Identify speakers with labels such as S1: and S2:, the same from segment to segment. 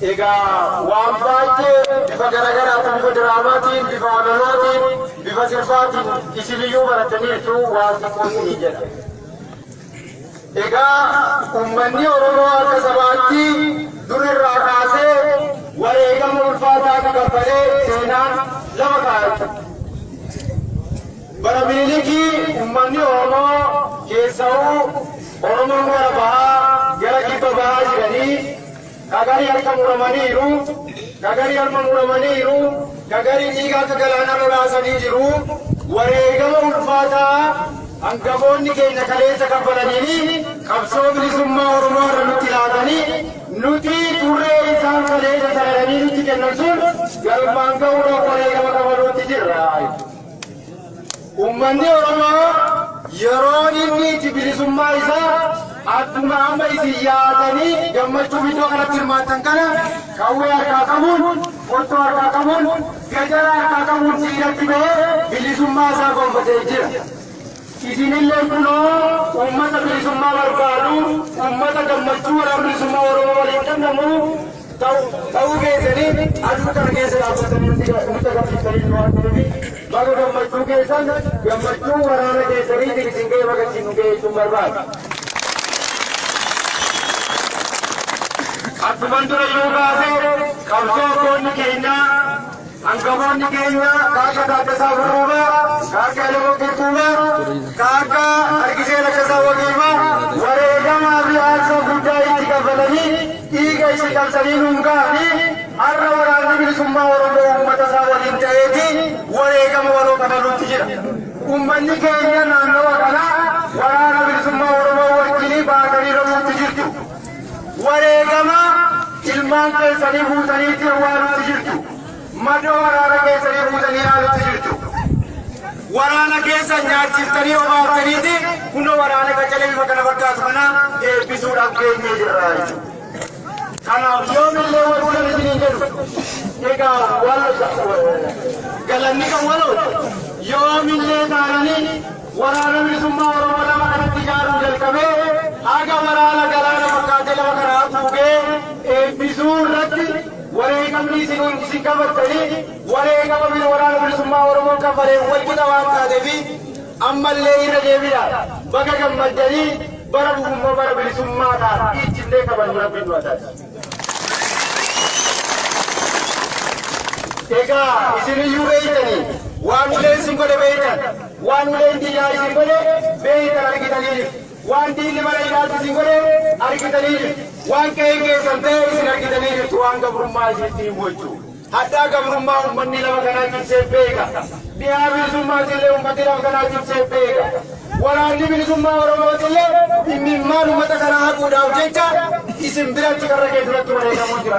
S1: Egaa waan baay'ee bifa garaagaraatiin bifa diraamaatiin bifa walalootiin bifa sirbaatiin isin iyyuu barataniirtu waan xiqqoosinii jedha. Egaa uummanni Oromoo akka sabaatti dur irraa kaasee wareegama ulfaataa gagabbalee seenaan lama kaa'atu. Bara miilikii uummanni Oromoo keessa'uu Oromoon gara bahaa gara kibba bahaa jiranii kagarii harka muramaniiru kagarii harma muramaniiru kagarii dhiiga akka galaana lolaasanii jiru. Wareegama ulfaataa hangafoonni keenya kaleessa kaffalanii qabsoo bilisummaa Oromoo irra nutti laatanii nuti turree isaan kaleessa sagadanii nutti kennan sun galmaan ga'uudhaaf wareegama kafaluutti jirra. Uummanni Oromoo yeroo inni itti bilisummaa isaa adduma amma isin yaatanii gammachuu iddoo kanatti hirmaatan kana qawwee harkaa qabuun, qottoo harkaa qabuun, gajara harkaa qabuun siidatti bahee bilisummaa isaa gonfatee jira. Isinillee kunoo uummata bilisummaa barbaadu, uummata gammachuu waraana bilisummaa Oromoo waliin dandamu ta'uu keessanii aduu kana keessa dhaabbatanii nuti agarsiisanii waan ta'eef baga gammachuu keessan gammachuu waraana keessanii isin ga'ee baga isin ga'ee jechuun barbaada. Bilisummaa Oromoo wajjin baatanii rabuutti jirtu. Wareegama ilmaan keessanii fuutaniitti awwaaluutti jirtu. Madoo waraana keessanii fuutanii haaluutti jirtu. Waraana keessa nyaachiftanii obaaftaniiti kunoo waraana qacalee bifa kana fakkaatu kana eebbisuudhaaf keenyee jirra jechuudha. Kanaaf yoomillee kana isiniin jedhu egaa galanni kan walooti yoomillee taananii waraana bilisummaa Oromoo lama kanatti ijaaruu jalqabee haga waraana galaana fakkaatee ቢዙር ratti waree qabnii isin waan diinni mana hidhaatti isin godhe argitanii waan qe'ee keessan ta'e isin argitanii jirtu waan gabrummaa isinitti hin gochuu. Haddaa gabrummaa uummanni lama kanaa cimsee beeka. Dhiyaa bilisummaatiillee uummanni lama kanaa cimsee beeka. Waraanni bilisummaa Oromootillee dhimmimmaan uummata kanaa haquudhaaf jecha isin biratti karra kee duratti wareegamuu jira.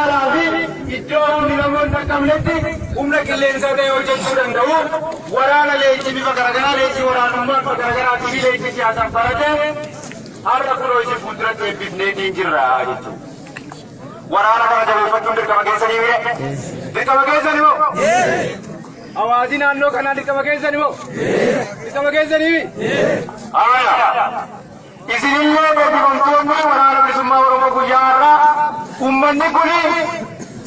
S1: fi iddoo humni namoonni hin qabnetti humna qilleensaa ta'e hojjechuu danda'u, waraana leenjii bifa garaagaraa leenjii waraanummaa bifa garaagaraatii fi leenjii siyaasaan baratee har'a kunoo isin fuulduratti eebbifneetiin jirra jechuudha. Waraana kana jabeeffachuun dirqama keessanii mire? Dirqama keessanii moo? Hawaasi naannoo kanaa dirqama keessanii moo? Dirqama keessanii mi? Aayaa. Isinillee eebbifamtoonni waraana bilisummaa Oromoo guyyaa har'aa uummanni kuni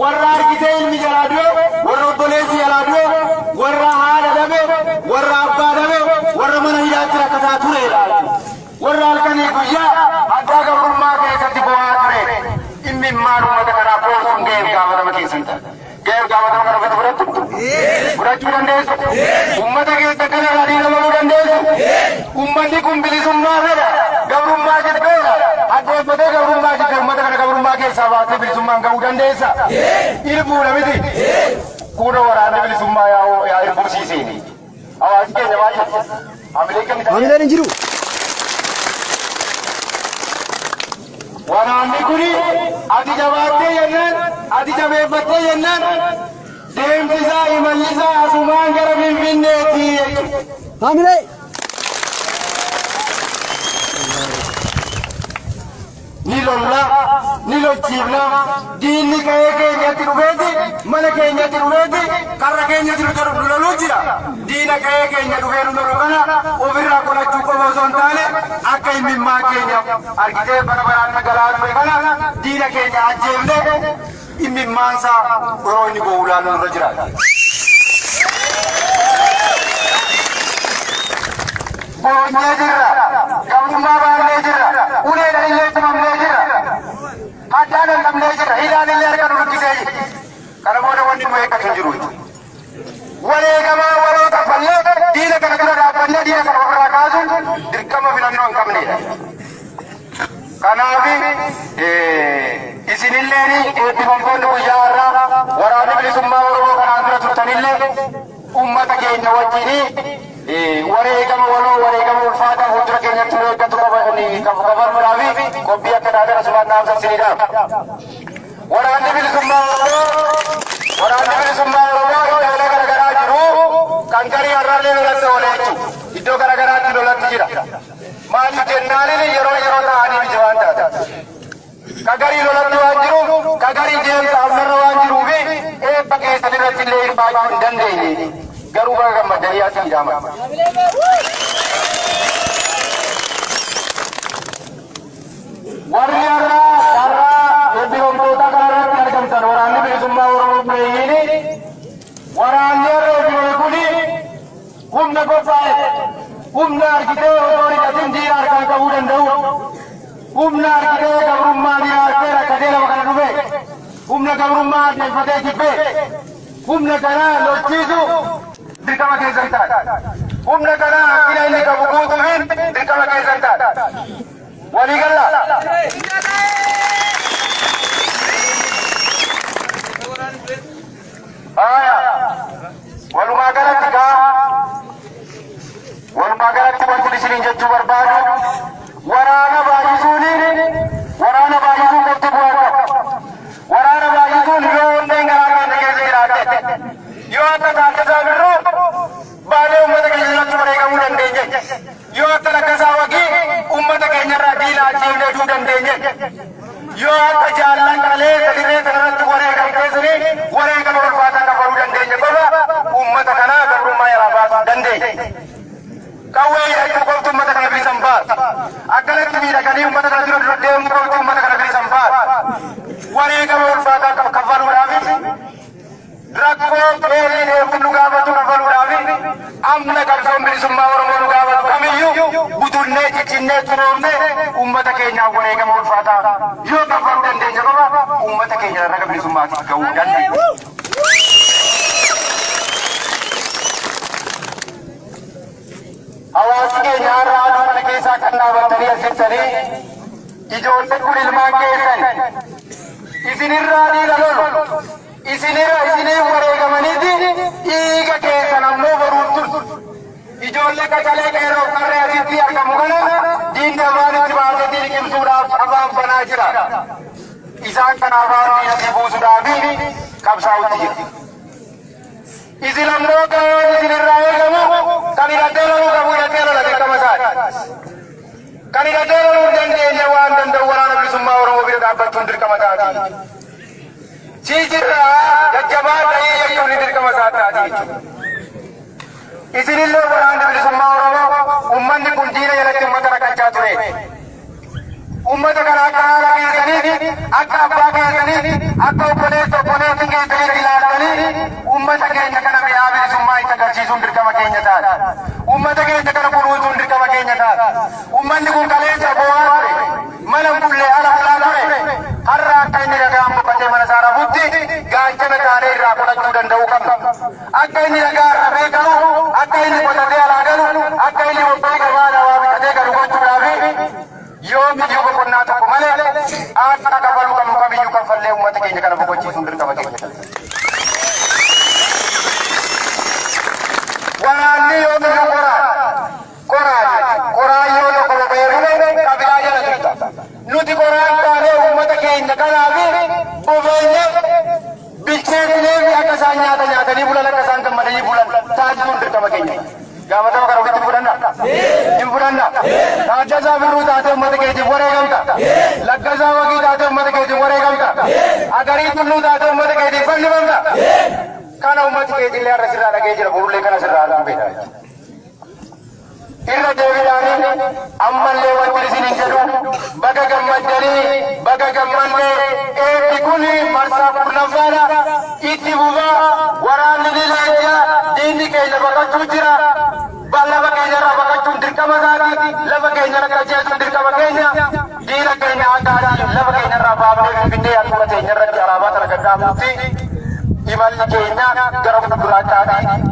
S1: Warra argitee ilmi jalaa du'e, warra obboleessi jalaa du'e, warra haadha dhabe, warra abbaa dhabe, warra mana hidhaatti rakkataa turedha. Warra halkanii guyyaa addaa gabrummaa keessatti bo'aa ture. Dhimmi maal uummata kanaa boosuun ga'eef gaafatama keessan ta'a. Ga'eef gaafatama kana ofitti fudhattu? Fudhachuu dandeessu? Uummata keessa kana irraa dhiiramuu dandeessu? Uummanni kun bilisummaa fedha. Gabrummaa jibbeera. Addeeffatee gabrummaa jibbe ga'uu dandeessa? Irbuudha miti. Kuuna waraanni bilisummaa yaa irbuusiiseeni. Hawaasi keenya maal jedhu?
S2: Hamileen hin jiru.
S1: Waraanni kuni ati jabaattee jennaan, ati jabeeffattee jennaan, deemsi isaa imalli isaa asumaan gara Finfinneetti.
S2: Hamilee.
S1: Ni lolla, ni lolchiifna, diinni ka'ee keenyatti dhufeeti, mana keenyatti dhufeeti, karra keenyatti nu loluu jira. Diina ka'ee keenya dhufee nu lolu kana ofirraa qolachuu qofa osoo hin taane akka himimmaa keenya argitee bara baraan nagalaa ture kana diina keenya ajjeefne himimmaansaa yeroo inni bo'u ilaalu irra jiraata. Boonyee jirra, isinilleen eebbifamtoonni guyyaa waan jiruuf kagarii deemsa amnarra waan jiruuf eebba keessan irratti illee hirmaachuu hin dandeenye. Garuu baga gammadanii as hidhaman. Warri har'aa har'aa eebbifamtoota kanarratti argamtan waraanni bilisummaa Oromoo buleeyyiin waraanni har'a eebbifame kuni humna qophaa'e humna argitee otoo hidhatin diina harkaan qabuu danda'u humna argitee gabrummaa diraartee rakkatee lafa kana dhufe kumnakalummaa deemfatee jibbe humna kanaa lolchiisu dirqama keessa hin taate humna kanaa akkina inni qabu guutuufiin dirqama keessa hin taate walii gallaa नबी लाची ने ठुकन देंगे यो आता जालन कले कदरे तनात वरे कबेसरे वरे कबर फाता का बोल दन ने बोला उम्मत कना कर रूम आया दन दे कावे ये तो को तुम मत नबी संभाल अगले तुम्ही रखनी उम्मत का उम्मत दिरो दे उनको उम्मत का नबी संभाल वरे कबर फाता का कवर उड़ावे रखो तेरे ने उन गावत कवर उड़ावे अमन कब्जों मेरी सुम्मा और मोन गावत कमियो butunnee ciccinnee xuroomnee uummata keenyaaf wareegama ulfaataa yoo kafaluu dandeenya qofa uummata keenya raga bilisummaatiif ga'uu dandeenya. Hawaasi keenya har'a aduu mana keessaa kan? Dhaabatanii asittanii ijoolleen kun ilmaan keessan isinirraa dhiiga lolu isinirra isiniif wareegamaniiti dhiiga keessan. ಜೊಲ್ಲೆಕ ಜಲೆಗೆ ರೋಕರೆ ರೀತಿಯ ಕಮುಗಳ ದೀನ ವಾಣಿಜ್ಯ ಭಾರತದಲ್ಲಿ ಕಿಮ್ಸೂರ ಅವಾಂ ಬನಾಜಿರ ಇಸಾನ್ ಕನಾವಾರ ಯದಿ ಬೂಸುಡಾಬಿ ಕಬ್ಸಾವುತಿ ಇಸಿಲಂ ರೋಗ ಇಸಿಲಿರಾಯ ಗಮು ಕನಿರದೇರೋ ಗಮು ಯತೇರೋ ಲಗೆ ಕಮಸಾಯ ಕನಿರದೇರೋ ದಂದೇನೆ ವಾನ್ ದಂದ ವರಾನ ಬಿಸುಮ್ಮ ಅವರ ಒಬಿರ ದಾಬತ್ತು ನಿರ್ಕಮಸಾಯ ಚೀಜಿರ ಗಜ್ಜಬಾ ತೈ ಯಕ್ಕುನಿ ನಿರ್ಕಮಸಾಯ ഇതിലില്ലോ വരാണ്ട് ഒരു സുമ്മാവറവോ ഉമ്മന്റെ കുഞ്ചീനെ ഇലക്ക് ഉമ്മത്തറ കച്ചാത്തേ ഉമ്മത കലാകാരനെ അക്ക അപ്പാകനെ അക്ക ഉപ്പനെ തൊപ്പനെ തിങ്ങേ തിരികിലാടനെ ഉമ്മതകെ ഞകന വ്യാവേ സുമ്മായിത്ത കച്ചി സുണ്ടിരിക്കവ കഴിഞ്ഞതാ ഉമ്മതകെ ഞകന കുറുവു സുണ്ടിരിക്കവ കഴിഞ്ഞതാ ഉമ്മന്റെ കുക്കലേ ചബോവാറെ മലം പുള്ളേ അല അലാതെ ഹർറാ കൈനിരകാം namatti gaachana taanee irraa qolachuu danda'u qabna. Akka inni nagaa irra beekamu, akka inni qotatee alaa galu, akka inni wabbii gabaa namaa bitatee galu gochuudhaaf yoo biyyoo boqonnaa tokko malee akka kafaluu qabnu kamiyyuu kanfallee uummata keenya kana boqochiisuun dirqama keenya. Taasisuun dirqama keenya. Gaafatama kana ofitti fudhanna. Hin fudhanna. Taaddasaa Birruu taatee uummata keetiif wareegamta. Laggasaa Wagii taatee uummata keetiif wareegamta. Agarii Tulluu taatee uummata keetiif fannifamta. Kana uummati keetillee har'a sirraa dhagee jira burullee kana sirraa arguu beekama. Irra deebiidhaan ammallee wanti isin hin jedhu baga gammaddanii baga gammanne eebbi kun marsaa kurnaffaadha. Itti fufaa waraanni ni keenya baqachuun jira. Lafa keenyarra baqachuun dirqama isaati. Lafa keenyarra qajeelchuun dirqama keenya. Diina keenya aadaatiin lafa keenyarra baafnee binnee akkuma keenyarratti alaabaa sana gaggaafamutti imalli keenya gara fuulduraatti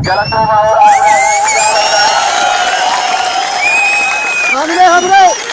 S1: galatoomaa
S2: oolaa. Hamree
S3: hamree.